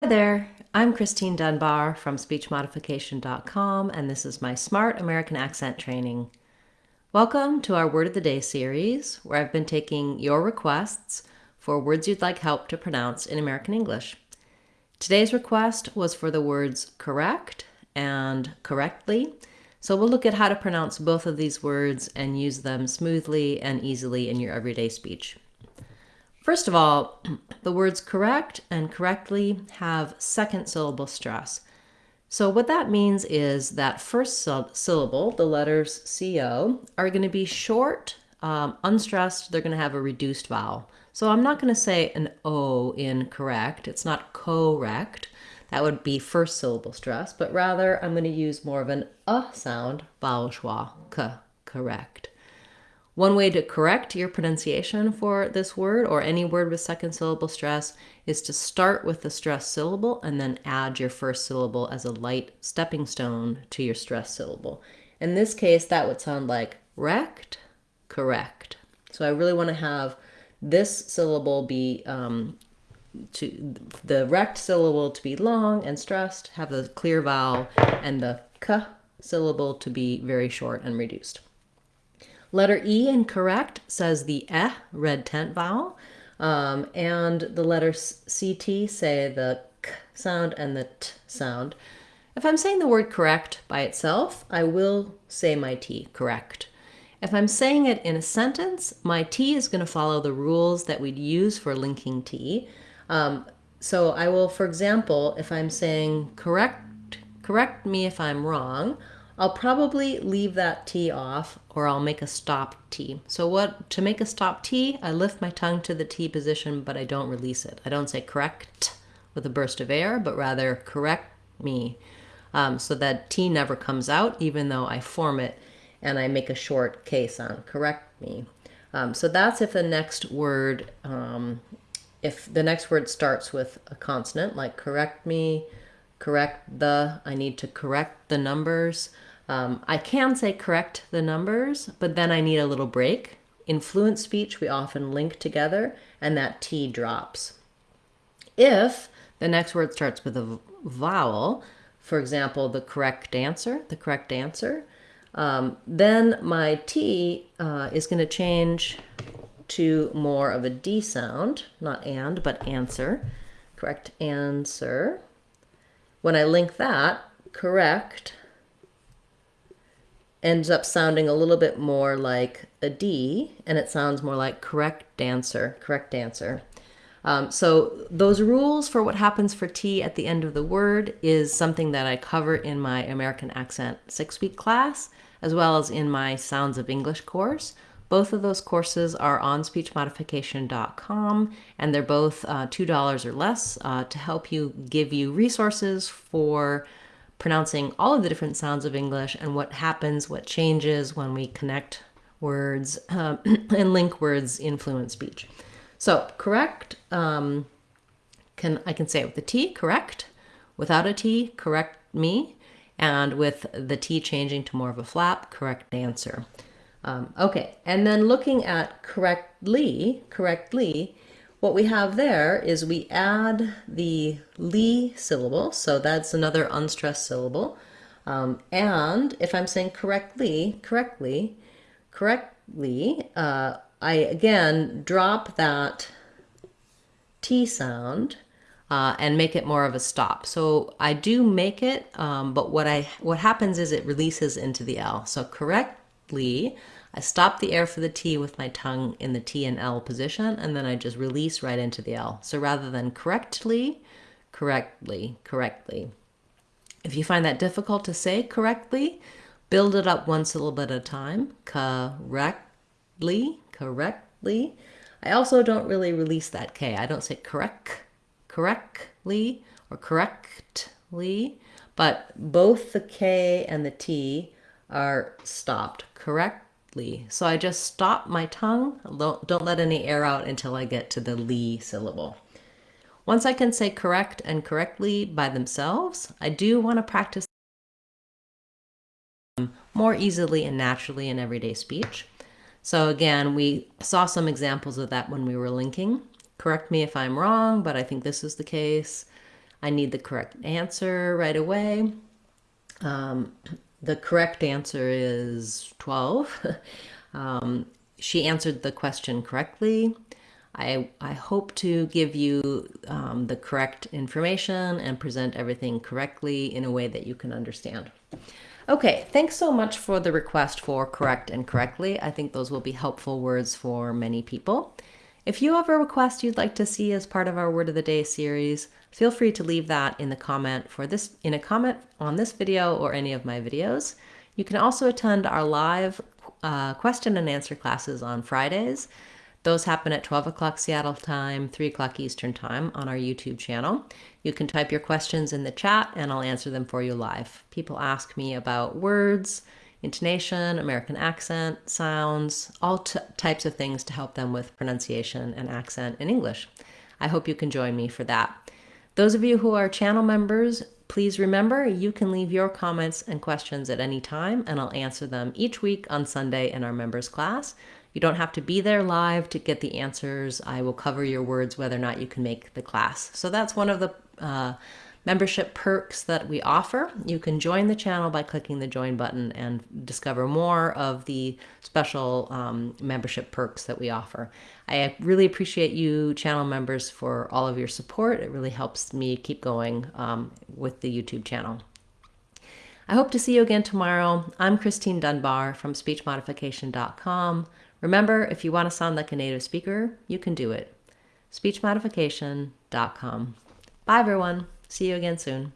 Hi there, I'm Christine Dunbar from SpeechModification.com, and this is my Smart American Accent Training. Welcome to our Word of the Day series, where I've been taking your requests for words you'd like help to pronounce in American English. Today's request was for the words correct and correctly, so we'll look at how to pronounce both of these words and use them smoothly and easily in your everyday speech. First of all, the words correct and correctly have second syllable stress. So what that means is that first syllable, the letters CO, are going to be short, um, unstressed, they're going to have a reduced vowel. So I'm not going to say an O in correct, it's not correct, that would be first syllable stress, but rather I'm going to use more of an uh sound, vowel schwa, k, correct. One way to correct your pronunciation for this word or any word with second syllable stress is to start with the stress syllable and then add your first syllable as a light stepping stone to your stress syllable. In this case, that would sound like rect, correct. So I really want to have this syllable be um, to the rect syllable to be long and stressed, have the clear vowel, and the k syllable to be very short and reduced. Letter E in correct says the eh, red tent vowel. Um, and the letters CT say the k sound and the t sound. If I'm saying the word correct by itself, I will say my T, correct. If I'm saying it in a sentence, my T is going to follow the rules that we'd use for linking T. Um, so I will, for example, if I'm saying correct, correct me if I'm wrong, I'll probably leave that T off or I'll make a stop T. So what to make a stop T, I lift my tongue to the T position, but I don't release it. I don't say correct with a burst of air, but rather correct me. Um, so that T never comes out, even though I form it and I make a short K sound, correct me. Um, so that's if the next word, um, if the next word starts with a consonant, like correct me, correct the, I need to correct the numbers. Um, I can say correct the numbers, but then I need a little break. In fluent speech, we often link together and that T drops. If the next word starts with a vowel, for example, the correct answer, the correct answer, um, then my T uh, is going to change to more of a D sound, not and, but answer. Correct answer. When I link that, correct ends up sounding a little bit more like a D, and it sounds more like correct dancer, correct dancer. Um, so those rules for what happens for T at the end of the word is something that I cover in my American Accent six-week class, as well as in my Sounds of English course. Both of those courses are on speechmodification.com, and they're both uh, $2 or less uh, to help you give you resources for pronouncing all of the different sounds of English and what happens, what changes when we connect words uh, and link words in fluent speech. So correct, um, can I can say it with the T, correct. Without a T, correct me. And with the T changing to more of a flap, correct answer. Um, okay, and then looking at correctly, correctly, what we have there is we add the li syllable, so that's another unstressed syllable. Um, and if I'm saying correctly, correctly, correctly, uh, I again drop that T sound uh, and make it more of a stop. So I do make it, um, but what I what happens is it releases into the L. So correctly, I stop the air for the T with my tongue in the T and L position, and then I just release right into the L. So rather than correctly, correctly, correctly. If you find that difficult to say correctly, build it up one syllable at a time. Correctly, correctly. I also don't really release that K. I don't say correct, correctly, or correctly, but both the K and the T are stopped. Correct so I just stop my tongue, don't, don't let any air out until I get to the li syllable. Once I can say correct and correctly by themselves, I do want to practice more easily and naturally in everyday speech. So again, we saw some examples of that when we were linking. Correct me if I'm wrong, but I think this is the case. I need the correct answer right away. Um, the correct answer is 12. um, she answered the question correctly. I, I hope to give you um, the correct information and present everything correctly in a way that you can understand. Okay, thanks so much for the request for correct and correctly. I think those will be helpful words for many people. If you have a request you'd like to see as part of our Word of the Day series, feel free to leave that in the comment for this in a comment on this video or any of my videos. You can also attend our live uh, question and answer classes on Fridays. Those happen at 12 o'clock Seattle time, 3 o'clock Eastern time on our YouTube channel. You can type your questions in the chat and I'll answer them for you live. People ask me about words, intonation, American accent, sounds, all types of things to help them with pronunciation and accent in English. I hope you can join me for that. Those of you who are channel members, please remember you can leave your comments and questions at any time and I'll answer them each week on Sunday in our members class. You don't have to be there live to get the answers. I will cover your words whether or not you can make the class. So that's one of the uh, membership perks that we offer. You can join the channel by clicking the join button and discover more of the special um, membership perks that we offer. I really appreciate you channel members for all of your support. It really helps me keep going um, with the YouTube channel. I hope to see you again tomorrow. I'm Christine Dunbar from speechmodification.com. Remember, if you want to sound like a native speaker, you can do it. speechmodification.com. Bye, everyone. See you again soon.